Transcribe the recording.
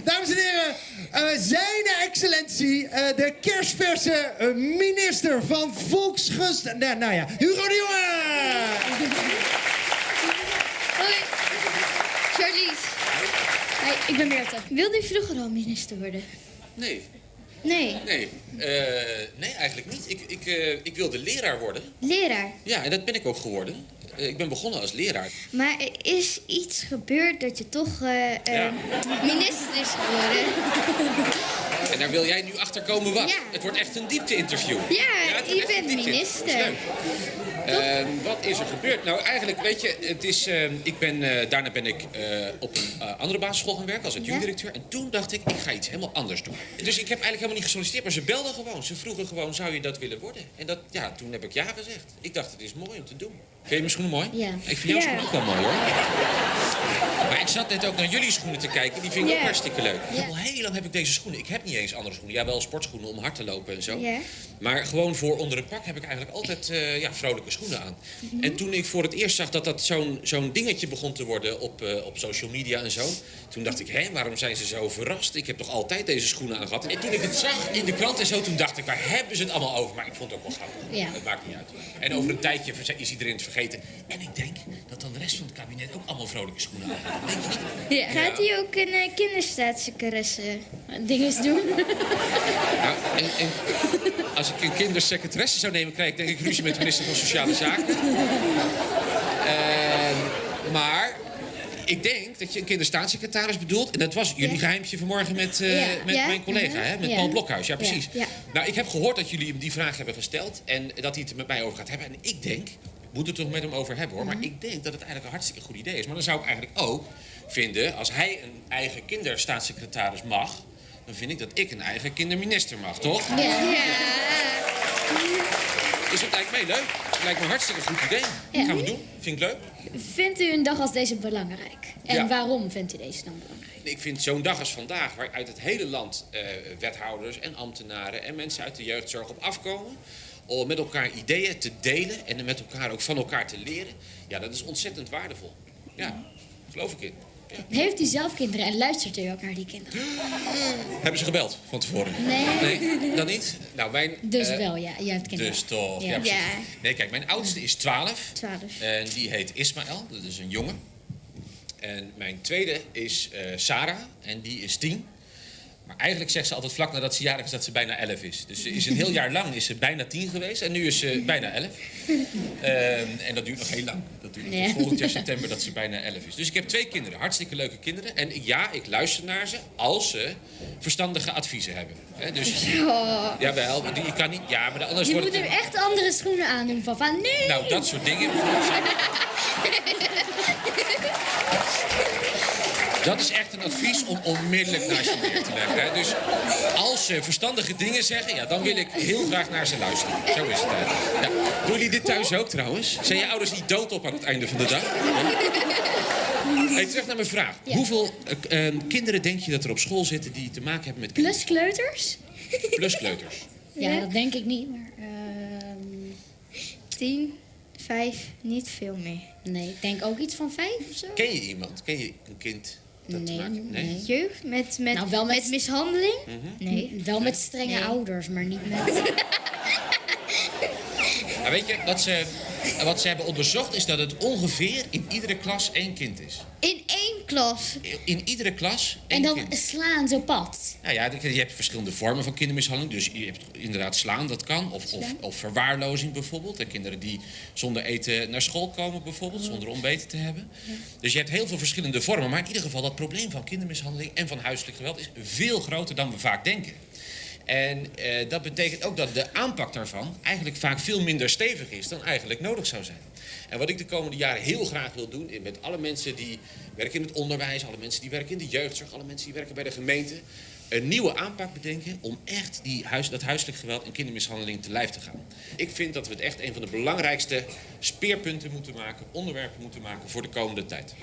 Dames en heren, eh, zijn excellentie, eh, de kerstverse eh, minister van Volksgust... Nou, nou ja, Hugo de Jonge! Hoi. Charlize. Hey, ik ben Meerte. Wilde u vroeger al minister worden? Nee, Nee. nee. Eh, nee, eigenlijk niet. Ik, ik, eh, ik wilde leraar worden. Leraar. Ja, en dat ben ik ook geworden. Eh, ik ben begonnen als leraar. Maar er is iets gebeurd dat je toch eh, eh, Ja. minister is geworden. En daar wil jij nu achter komen wat? Ja. Het wordt echt een diepte-interview. Ja, wordt je bent minister. Ehm, wat is er gebeurd? Nou, eigenlijk, weet je, het is, ehm, ik ben, eh, daarna ben ik eh, op een eh, andere basisschool gaan werken als adjunct-directeur. En toen dacht ik, ik ga iets helemaal anders doen. Dus ik heb eigenlijk helemaal niet gesolliciteerd, maar ze belden gewoon. Ze vroegen gewoon, zou je dat willen worden? En dat, ja, toen heb ik ja gezegd. Ik dacht, het is mooi om te doen. Vind je mijn schoenen mooi? Ja. Ik vind jouw Ja. schoenen ook wel mooi, hoor. Maar ik zat net ook naar jullie schoenen te kijken. Die vind ik ook hartstikke leuk. Al heel lang heb ik deze schoenen. Ik heb niet eens andere schoenen. Ja, wel sportschoenen om hard te lopen en zo. Maar gewoon voor onder het pak heb ik eigenlijk altijd eh, ja, vrolijke schoenen aan. Mhm. En toen ik voor het eerst zag dat dat zo'n zo'n dingetje begon te worden op, eh, op social media en zo. Toen dacht ik, hé, waarom zijn ze zo verrast? Ik heb toch altijd deze schoenen aan gehad? En toen ik het zag in de krant en zo, toen dacht ik, waar hebben ze het allemaal over? Maar ik vond het ook wel grappig. Ja. Het maakt niet uit. En over een tijdje is iedereen het vergeten. En ik denk dat dan de rest van het kabinet ook allemaal vrolijke schoenen Ja. Gaat hij ook een uh, kinderstaatssecretaris dinges doen? Nou, en, en als ik een kindersecretaresse zou nemen, krijg ik denk ik ruzie met de minister van Sociale Zaken. Ehm, maar ik denk dat je een kinderstaatssecretaris bedoelt. En dat was jullie Ja. geheimje vanmorgen met, eh, Ja. met Ja. mijn collega, hè? met. Paul Blokhuis. Ja, precies. Nou, ik heb gehoord dat jullie hem die vraag hebben gesteld. En dat hij het er met mij over gaat hebben. En ik denk, moet het toch met hem over hebben hoor. Mhm. Maar ik denk dat het eigenlijk een hartstikke goed idee is. Maar dan zou ik eigenlijk ook vinden, als hij een eigen kinderstaatssecretaris mag. Dan vind ik dat ik een eigen kinderminister mag, toch? Ja. ja. Dus dat lijkt mij leuk. Het lijkt me een hartstikke goed idee. Ja. Gaan we doen. Vind ik leuk. Vindt u een dag als deze belangrijk? En Ja. waarom vindt u deze dan belangrijk? Ik vind zo'n dag als vandaag, waar uit het hele land eh, wethouders en ambtenaren en mensen uit de jeugdzorg op afkomen. Om met elkaar ideeën te delen en met elkaar ook van elkaar te leren. Ja, dat is ontzettend waardevol. Ja, geloof ik in. Ja. Heeft u zelf kinderen en luistert u ook naar die kinderen? Hebben ze gebeld van tevoren? Nee. Nee, dan niet? Nou, mijn... Dus eh, wel, ja. Je hebt kinderen. Dus toch, ja, Ja. precies. Ja. Nee, kijk, mijn oudste is 12. 12. En die heet Ismaël, dat is een jongen. En mijn tweede is eh, Sarah, en die is 10. Maar eigenlijk zegt ze altijd vlak nadat ze jarig is dat ze bijna 11 is. Dus ze is een heel jaar lang is ze bijna 10 geweest en nu is ze bijna 11. Ehm, en dat duurt nog heel lang. Dat duurt tot Ja. volgend jaar september dat ze bijna 11 is. Dus ik heb twee kinderen, hartstikke leuke kinderen. En ja, ik luister naar ze als ze verstandige adviezen hebben. Hè, dus, jawel, maar die- je kan niet... Ja, maar anders Je wordt moet hem echt andere schoenen aandoen. Van, van nee! Nou, dat soort dingen. Dat is echt een advies om onmiddellijk naar ze neer te leggen. Hè. Dus als ze verstandige dingen zeggen, ja, dan wil ik heel graag naar ze luisteren. Zo is het. Hè. Ja. Doen jullie dit thuis ook trouwens? Zijn je ouders niet dood op aan het einde van de dag? Hey, terug naar mijn vraag. Hoeveel eh, eh, kinderen denk je dat er op school zitten die te maken hebben met Plus kleuters? pluskleuters? Ja, dat denk ik niet. Maar, ehm, 10, 5, niet veel meer. nee, ik denk ook iets van vijf of zo. Ken je iemand? Ken je een kind dat Nee, maken heeft? nee. Jeugd met, met, Nou, wel met- met mishandeling? Mhm. Nee. Wel met strenge Nee. ouders, maar niet met... Maar weet je, wat ze, wat ze hebben onderzocht is dat het ongeveer in iedere klas één kind is. In één klas. In iedere klas En dan kind. slaan zo pad. Nou ja, je hebt verschillende vormen van kindermishandeling. Dus je hebt inderdaad slaan, dat kan. Of, of, of verwaarlozing bijvoorbeeld. En kinderen die zonder eten naar school komen bijvoorbeeld, zonder ontbeten te hebben. Dus je hebt heel veel verschillende vormen. Maar in ieder geval, dat probleem van kindermishandeling en van huiselijk geweld is veel groter dan we vaak denken. En eh, dat betekent ook dat de aanpak daarvan eigenlijk vaak veel minder stevig is dan eigenlijk nodig zou zijn. En wat ik de komende jaren heel graag wil doen, met alle mensen die werken in het onderwijs, alle mensen die werken in de jeugdzorg, alle mensen die werken bij de gemeente, een nieuwe aanpak bedenken om echt die huis, dat huiselijk geweld en kindermishandeling te lijf te gaan. Ik vind dat we het echt een van de belangrijkste speerpunten moeten maken, onderwerpen moeten maken voor de komende tijd.